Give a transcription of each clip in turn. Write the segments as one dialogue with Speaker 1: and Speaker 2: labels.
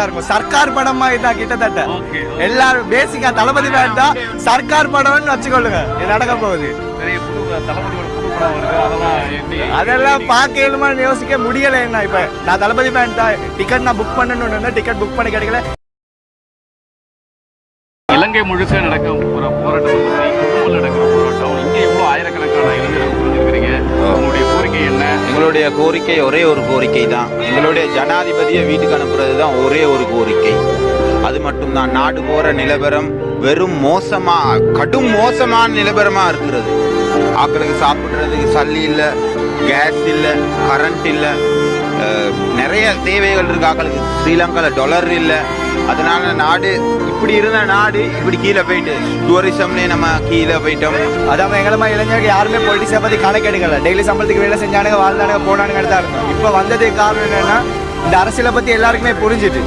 Speaker 1: இருக்கும் சர்க்கார் படமா இதான் கிட்டத்தட்ட. எல்லாரும் பேசிக்கா தளபதி தான் சர்க்கார் படம்னு வச்சுக்கொள்ளுங்க. இது நடக்க போகுது.
Speaker 2: அதெல்லாம் எப்படி
Speaker 1: அதெல்லாம் பார்க்க இயலுமான்னு யோசிக்க முடியல என்ன இப்ப? நான் தளபதி ஃபேன் தான் டிக்கெட் நான் புக் பண்ணணும்னு டிக்கெட் புக் பண்ணி கிடைக்கல.
Speaker 2: இலங்கை முழுக்க நடக்க போற போராட்டம்
Speaker 3: எங்களுடைய கோரிக்கை ஒரே ஒரு கோரிக்கை தான் எங்களுடைய ஜனாதிபதியை வீட்டுக்கு அனுப்புறது தான் ஒரே ஒரு கோரிக்கை. அது மட்டும்தான். நாடு போகிற நிலவரம் வெறும் மோசமா கடும் மோசமான நிலவரமா இருக்கிறது. ஆக்களுக்கு சாப்பிட்றதுக்கு சல்லி இல்லை கேஸ் இல்லை கரண்ட் இல்லை நிறைய தேவைகள் இருக்கு ஆக்களுக்கு. ஸ்ரீலங்காவில் டாலர் இல்லை. அதனால நாடு இப்படி இருந்த நாடு இப்படி கீழே போயிட்டு. டூரிசம்லேயே நம்ம கீழே போயிட்டோம்.
Speaker 1: அதான் எங்களமா இளைஞர்கள் யாருமே பொலிட்டிக்ஸை பத்தி கணக்கு எடுக்கல. டெய்லி சம்பளத்துக்கு வேலை செஞ்சானுங்க வாழ்ந்தானுங்க போனானுங்க தான் இருக்கும் இப்ப வந்ததுக்கு காரணம் என்னன்னா இந்த அரசியலை பத்தி எல்லாருக்குமே புரிஞ்சுட்டு.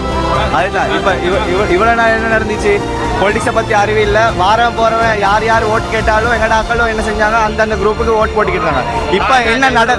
Speaker 1: அதுதான். இப்ப இவ இவ- இவ்வளவு நாள் என்ன நடந்துச்சு? பொலிட்டிக்ஸை பத்தி அறிவு இல்ல. வாரம் போறவன் யார் யார் ஓட்டு கேட்டாலும் எங்கட ஆக்களும் என்ன செஞ்சாங்க? அந்தந்த குரூப்புக்கு ஓட்டு போட்டுக்கிட்டாங்க இப்ப என்ன நட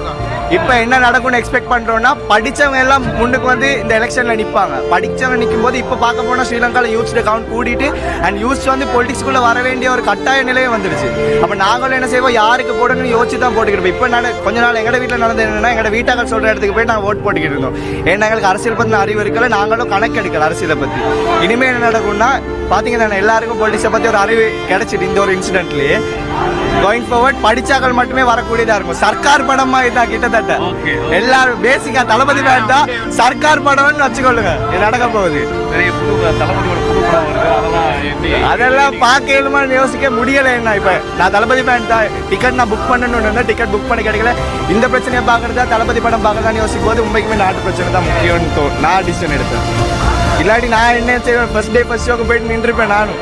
Speaker 1: இப்போ என்ன நடக்கும்னு எக்ஸ்பெக்ட் பண்ணுறோன்னா படித்தவங்க எல்லாம் முன்னுக்கு வந்து இந்த எலெக்ஷனில் நிற்பாங்க படித்தவங்க நிற்கும் போது இப்போ பார்க்க போனால் ஸ்ரீலங்காவில் யூத்ஸ் கவுண்ட் கூட்டிட்டு அண்ட் யூத்ஸ் வந்து பொலிட்டிக்ஸ்குள்ளே வர வேண்டிய ஒரு கட்டாய நிலையே வந்துடுச்சு. அப்போ நாங்களும் என்ன செய்வோம்? யாருக்கு போடணும்னு யோசிச்சு தான் போட்டுக்கிட்டு இப்போ நான் கொஞ்ச நாள் எங்கள் வீட்டில் நடந்தது என்னன்னா எங்கள் வீட்டாக்கள் சொல்கிற இடத்துக்கு போய் நாங்கள் ஓட் போட்டுக்கிட்டு இருந்தோம். ஏன்னா எங்களுக்கு அரசியல் பற்றின அறிவு இருக்கல. நாங்களும் கணக்கு எடுக்கல அரசியலை பற்றி இனிமேல் என்ன நடக்கும்னா பாத்தீங்கன்னா எல்லாருக்கும் பொலிட்டிக்ஸை பத்தி ஒரு அறிவு கிடைச்சிட்டு இந்த ஒரு இன்சிடென்ட்லயே கோயிங் ஃபார்வர்ட் படிச்சாக்கள் மட்டுமே வரக்கூடியதா இருக்கும். சர்க்கார் படமா இதான் கிட்டத்தட்ட. எல்லாரும் பேசிக்கா தளபதி ஃபேன் தான் சர்க்கார் படம்னு வச்சுக்கொள்ளுங்க. நடக்க போகுது.
Speaker 2: அதெல்லாம்
Speaker 1: பார்க்க இயலுமான்னு யோசிக்க முடியல என்ன இப்ப? நான் தளபதி ஃபேன் தான். டிக்கெட் நான் புக் பண்ணணும்னு டிக்கெட் புக் பண்ணி கிடைக்கல. இந்த பிரச்சனையை பார்க்கறதா தளபதி படம் பார்க்கறதான்னு யோசிக்கும் போது உண்மைக்குமே நாட்டு பிரச்சனை தான் முக்கியம்னு நான் டிசிஷன் எடுத்தேன். ಇಲ್ಲಾಡಿ ನಾ ಎಣ್ಣೆ ಹಚ್ಚ ಫಸ್ಟ್ ಡೇ ಫಸ್ಟ್ ಹೋಗ್ಬೇಡಿ ನಿನ್ರಿಪೆ ನಾನು.